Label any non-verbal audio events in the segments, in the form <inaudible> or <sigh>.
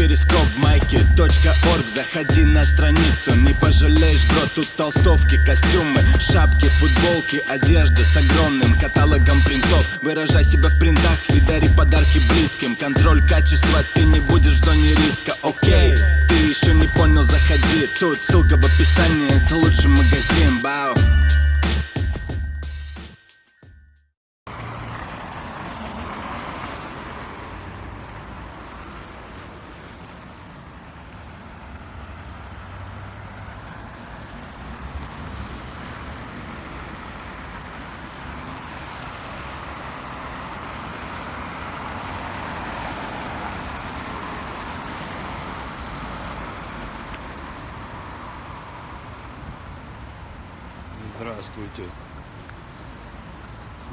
перископ майки .орг. Заходи на страницу, не пожалеешь, бро Тут толстовки, костюмы, шапки, футболки Одежда с огромным каталогом принтов. Выражай себя в принтах и дари подарки близким. Контроль качества, ты не будешь в зоне риска, окей Ты еще не понял, заходи. Тут ссылка в описании, это лучший магазин, бау Здравствуйте.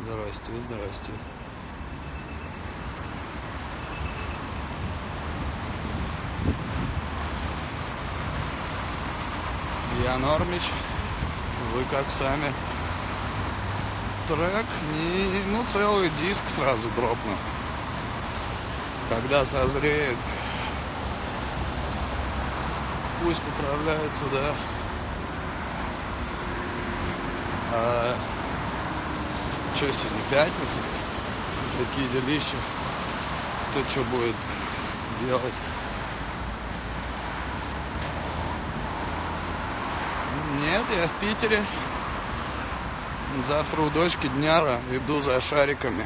Здрасте, здрасте. Я Нормич. Вы как сами? Трек, не, ну целый диск сразу дропну. Когда созреет, пусть поправляется, да. А, что сегодня, пятница? Такие делища. Кто что будет делать? Нет, я в Питере. Завтра у дочки дняра иду за шариками.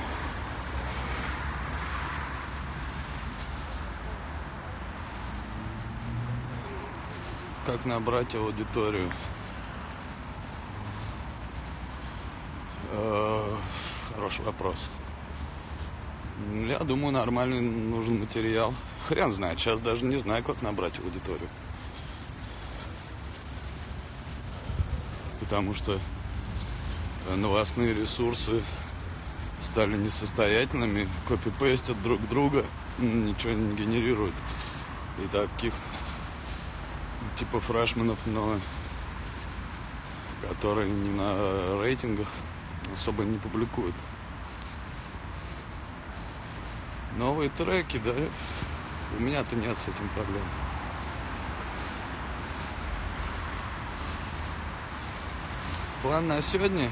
Как набрать аудиторию? Хороший вопрос. Я думаю, нормальный нужен материал. Хрен знает, сейчас даже не знаю, как набрать аудиторию. Потому что новостные ресурсы стали несостоятельными, копипестят друг друга, ничего не генерируют. И таких типа фрешменов, но которые не на рейтингах особо не публикуют. Новые треки, да, у меня-то нет с этим проблем. План на сегодня.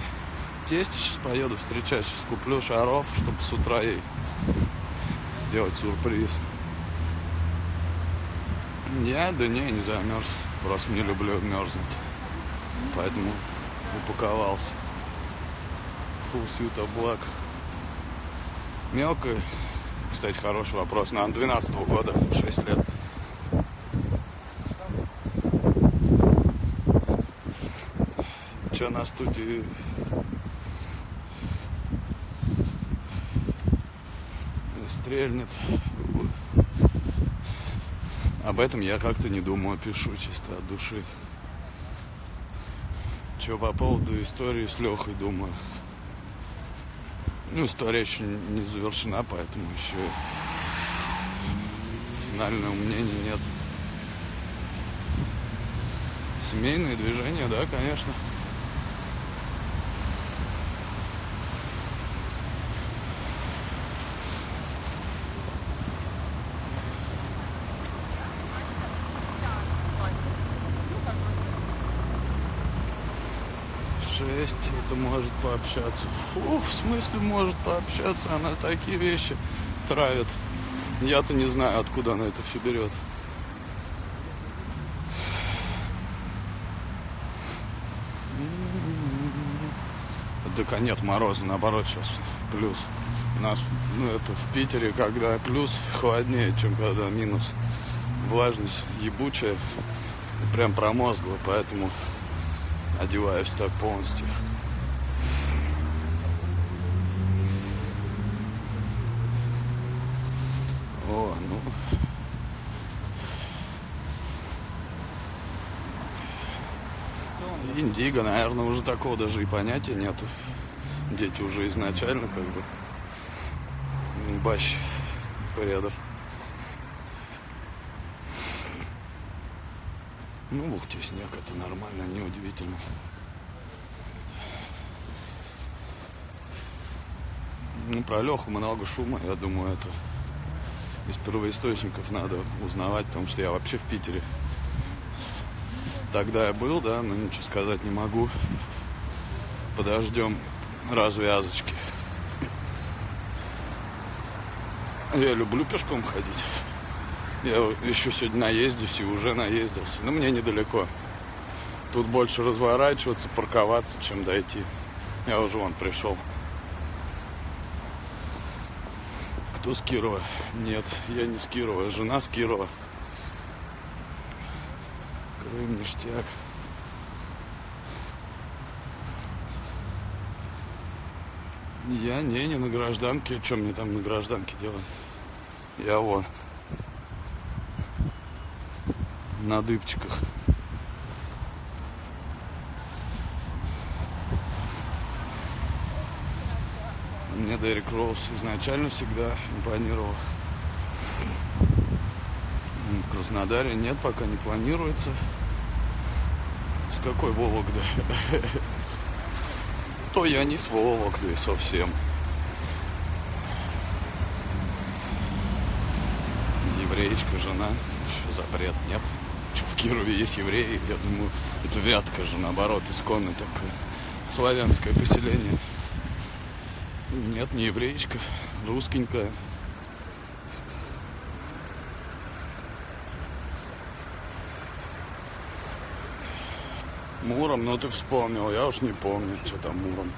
Тесте сейчас поеду встречать, сейчас куплю шаров, чтобы с утра ей сделать сюрприз. Я, да не, не замерз. Просто не люблю мерзнуть. Поэтому упаковался. Full suit of black. Мелкая. Кстати, хороший вопрос. Нам 12 -го года, 6 лет. Че на студии стрельнет. Об этом я как-то не думаю, пишу чисто от души. Че по поводу истории с Лехой думаю. Ну, история еще не завершена, поэтому еще финального мнения нет. Семейные движения, да, конечно. Шесть, это может пообщаться. Фух, в смысле может пообщаться? Она такие вещи травит. Я-то не знаю, откуда она это все берет. Так а нет мороза, наоборот, сейчас плюс. У нас, ну, это в Питере, когда плюс, холоднее, чем когда минус. Влажность ебучая, прям промозглая, поэтому одеваюсь так полностью. О, ну. Индиго, наверное, уже такого даже и понятия нету. Дети уже изначально как бы бащ порядок. Ну, в Ухте снег, это нормально, неудивительно. Ну, про Леху много шума, я думаю, это из первоисточников надо узнавать, потому что я вообще в Питере. Тогда я был, да, но ничего сказать не могу. Подождем развязочки. Я люблю пешком ходить. Я еще сегодня наездюсь и уже наездился. Но мне недалеко. Тут больше разворачиваться, парковаться, чем дойти. Я уже вон пришел. Кто с Кирова? Нет, я не с Кирова. Жена с Кирова. Крым, ништяк. Я не, не на гражданке. Что мне там на гражданке делать? Я вот на дыбчиках. Мне Дерек Роуз изначально всегда импонировал. В Краснодаре нет, пока не планируется. С какой Вологды? <laughs> То я не с Вологды совсем. Евреечка, жена. Что за бред? Нет. В Кирове есть евреи? Я думаю, это Вятка же, наоборот, исконное такое славянское поселение. Нет, не евреечка, русскенькая. Муром, ну ты вспомнил, я уж не помню, что там Муром.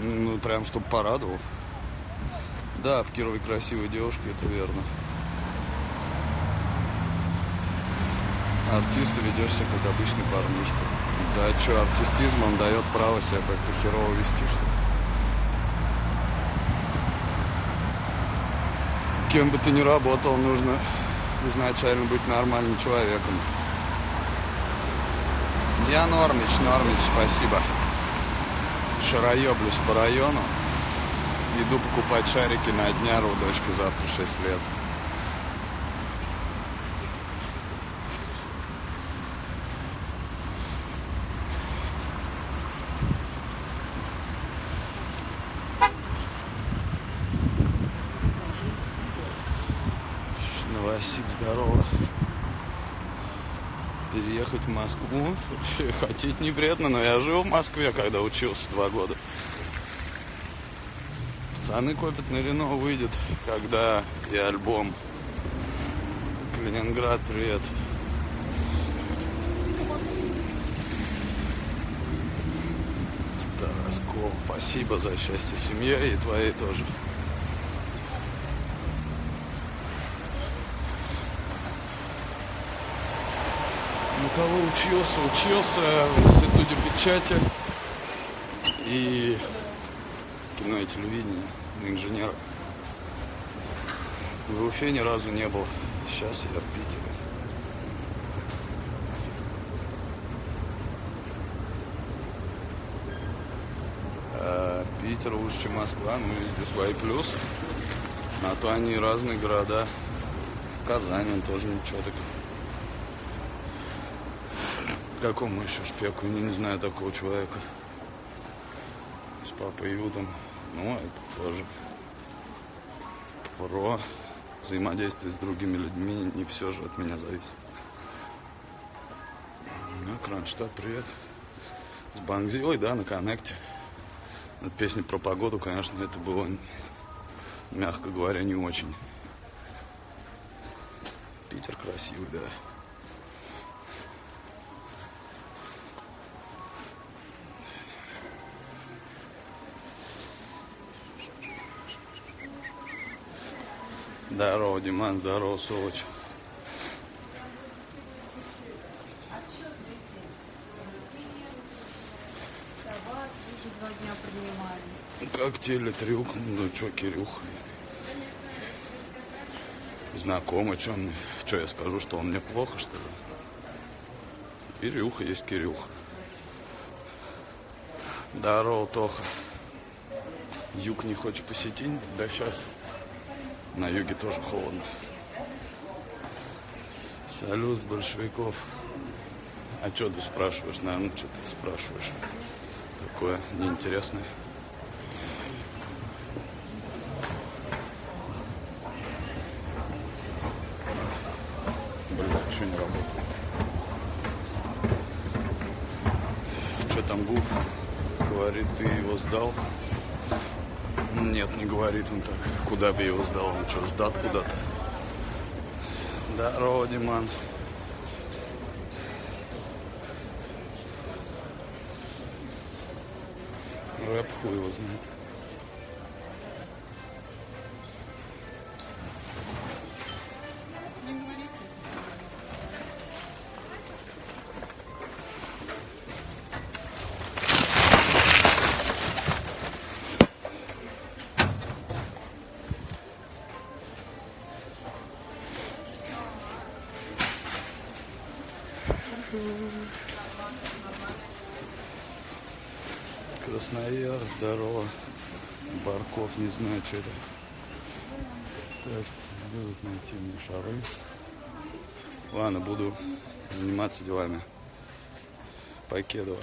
Ну, прям, чтобы порадовал. Да, в Кирове красивые девушки, это верно. Артист ведешь себя как обычный парнишка. Да что, артистизм, он дает право себя как-то херово вести, что ли. Кем бы ты ни работал, нужно изначально быть нормальным человеком. Я Нормич, Нормич, спасибо. Шароеблюсь по району. Иду покупать шарики на дняру, дочка завтра 6 лет. Здорово. Переехать в Москву. Хотеть не вредно, но я жил в Москве, когда учился два года. Пацаны копят на Рено выйдет, когда и альбом. Калининград, привет. Староскол, спасибо за счастье семье и твоей тоже. Кого учился? Учился в институте печати и кино и телевидение на инженера. В Уфе ни разу не был. Сейчас я в Питере. А Питер лучше, чем Москва, ну и свои плюсы. А то они разные города. Казань, он тоже ничего так. Какому еще шпеку? Не, не знаю такого человека. С папой Ютом. Ну, это тоже про взаимодействие с другими людьми. Не все же от меня зависит. Ну, Кронштадт, привет. С Бангзилой, да, на коннекте. Эта песня про погоду, конечно, это было, мягко говоря, не очень. Питер красивый, да. Здорово, Диман, здорово, Солоч. Как телетрюк, ну чё, Кирюх? Знакомый, чё он, чё я скажу, что он мне плохо, что ли? Кирюха есть Кирюха. Здорово, Тоха. Юг не хочешь посетить? Да сейчас. На юге тоже холодно. Салют с большевиков. А что ты спрашиваешь? Наверное, ну, что ты спрашиваешь? Такое неинтересное. Бля, что не работает? Что там Гуф? Говорит, ты его сдал? Нет, не говорит он так. Куда бы его сдал? Он что, сдат куда-то? Здорово, Диман. Рэп хуй его знает. Краснояр, здорово. Барков, не знаю, что это. Так, будут найти мне шары. Ладно, буду заниматься делами. Покедова.